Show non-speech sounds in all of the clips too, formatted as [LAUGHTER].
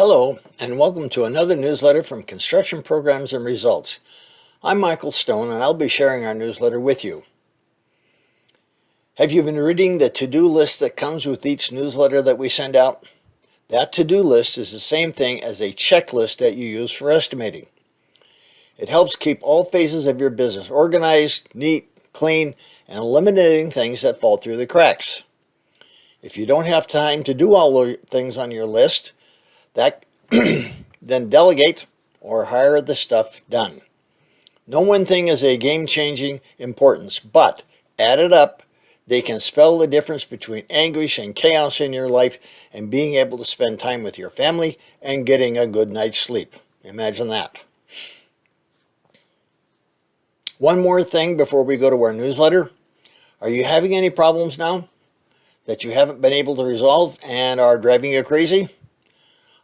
Hello, and welcome to another newsletter from Construction Programs and Results. I'm Michael Stone, and I'll be sharing our newsletter with you. Have you been reading the to-do list that comes with each newsletter that we send out? That to-do list is the same thing as a checklist that you use for estimating. It helps keep all phases of your business organized, neat, clean, and eliminating things that fall through the cracks. If you don't have time to do all the things on your list, that [CLEARS THROAT] then delegate or hire the stuff done. No one thing is a game-changing importance, but add it up, they can spell the difference between anguish and chaos in your life and being able to spend time with your family and getting a good night's sleep. Imagine that. One more thing before we go to our newsletter. Are you having any problems now that you haven't been able to resolve and are driving you crazy?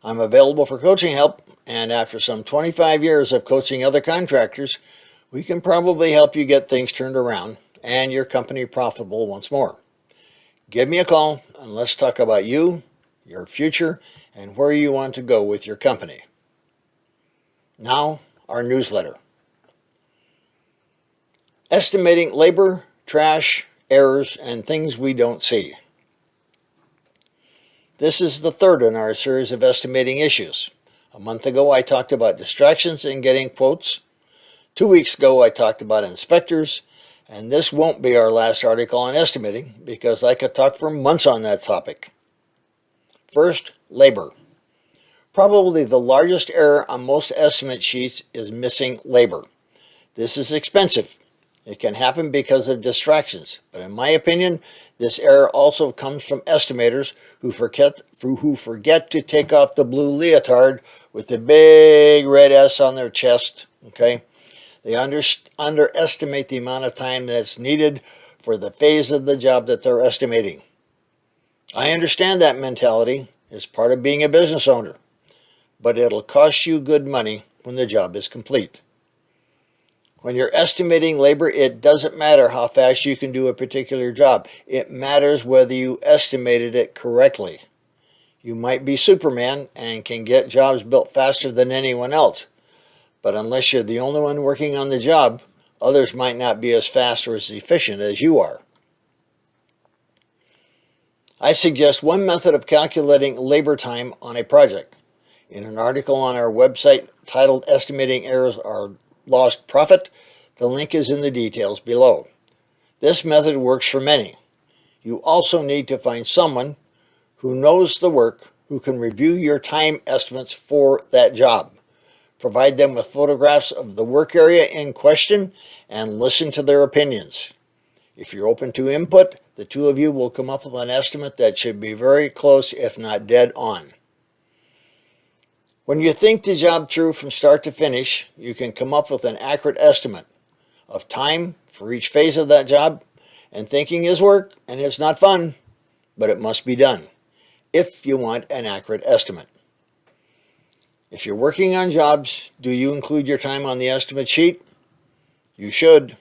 I'm available for coaching help, and after some 25 years of coaching other contractors, we can probably help you get things turned around and your company profitable once more. Give me a call and let's talk about you, your future, and where you want to go with your company. Now, our newsletter. Estimating labor, trash, errors, and things we don't see. This is the third in our series of estimating issues. A month ago I talked about distractions and getting quotes. Two weeks ago I talked about inspectors, and this won't be our last article on estimating because I could talk for months on that topic. First, labor. Probably the largest error on most estimate sheets is missing labor. This is expensive it can happen because of distractions, but in my opinion, this error also comes from estimators who forget, who forget to take off the blue leotard with the big red S on their chest, okay? They under, underestimate the amount of time that's needed for the phase of the job that they're estimating. I understand that mentality. It's part of being a business owner, but it'll cost you good money when the job is complete. When you're estimating labor, it doesn't matter how fast you can do a particular job. It matters whether you estimated it correctly. You might be Superman and can get jobs built faster than anyone else. But unless you're the only one working on the job, others might not be as fast or as efficient as you are. I suggest one method of calculating labor time on a project. In an article on our website titled Estimating Errors Are lost profit, the link is in the details below. This method works for many. You also need to find someone who knows the work who can review your time estimates for that job. Provide them with photographs of the work area in question and listen to their opinions. If you're open to input, the two of you will come up with an estimate that should be very close if not dead on. When you think the job through from start to finish, you can come up with an accurate estimate of time for each phase of that job. And thinking is work, and it's not fun, but it must be done if you want an accurate estimate. If you're working on jobs, do you include your time on the estimate sheet? You should.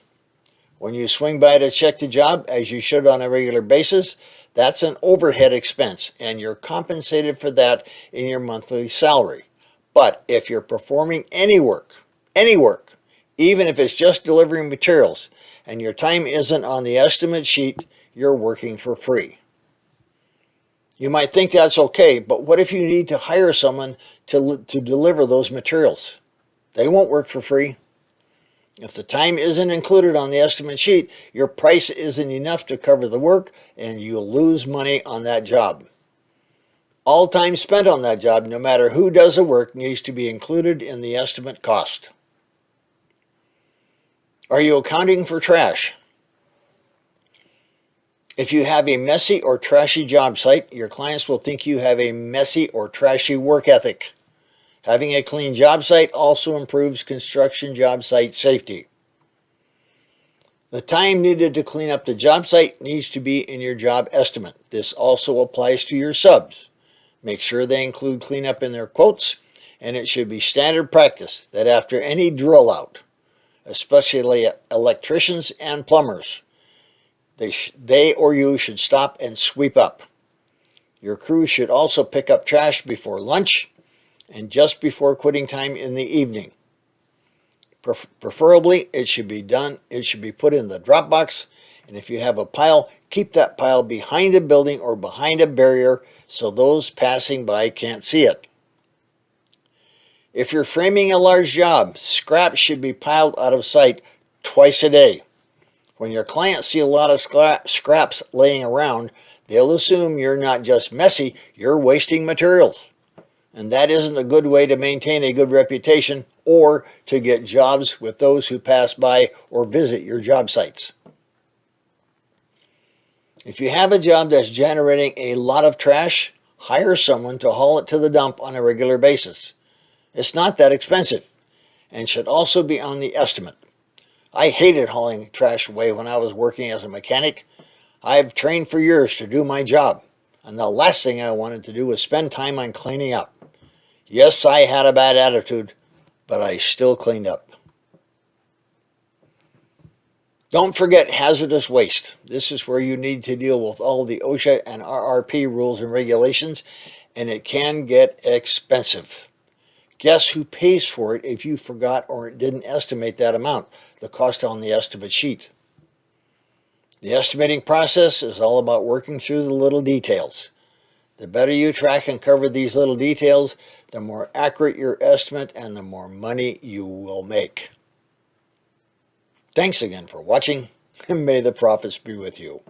When you swing by to check the job, as you should on a regular basis, that's an overhead expense, and you're compensated for that in your monthly salary. But if you're performing any work, any work, even if it's just delivering materials, and your time isn't on the estimate sheet, you're working for free. You might think that's okay, but what if you need to hire someone to, to deliver those materials? They won't work for free. If the time isn't included on the estimate sheet, your price isn't enough to cover the work and you'll lose money on that job. All time spent on that job, no matter who does the work, needs to be included in the estimate cost. Are you accounting for trash? If you have a messy or trashy job site, your clients will think you have a messy or trashy work ethic. Having a clean job site also improves construction job site safety. The time needed to clean up the job site needs to be in your job estimate. This also applies to your subs. Make sure they include cleanup in their quotes, and it should be standard practice that after any drill out, especially electricians and plumbers, they, they or you should stop and sweep up. Your crew should also pick up trash before lunch and just before quitting time in the evening. Pref- Preferably, it should be done, it should be put in the drop box, and if you have a pile, keep that pile behind a building or behind a barrier so those passing by can't see it. If you're framing a large job, scrap should be piled out of sight twice a day. When your clients see a lot of scrap, scraps laying around, they'll assume you're not just messy, you're wasting materials. And that isn't a good way to maintain a good reputation or to get jobs with those who pass by or visit your job sites. If you have a job that's generating a lot of trash, hire someone to haul it to the dump on a regular basis. It's not that expensive and should also be on the estimate. I hated hauling trash away when I was working as a mechanic. I've trained for years to do my job, and the last thing I wanted to do was spend time on cleaning up. Yes, I had a bad attitude, but I still cleaned up. Don't forget hazardous waste. This is where you need to deal with all the OSHA and RRP rules and regulations, and it can get expensive. Guess who pays for it if you forgot or didn't estimate that amount, the cost on the estimate sheet? The estimating process is all about working through the little details. The better you track and cover these little details, the more accurate your estimate and the more money you will make. Thanks again for watching, and may the profits be with you.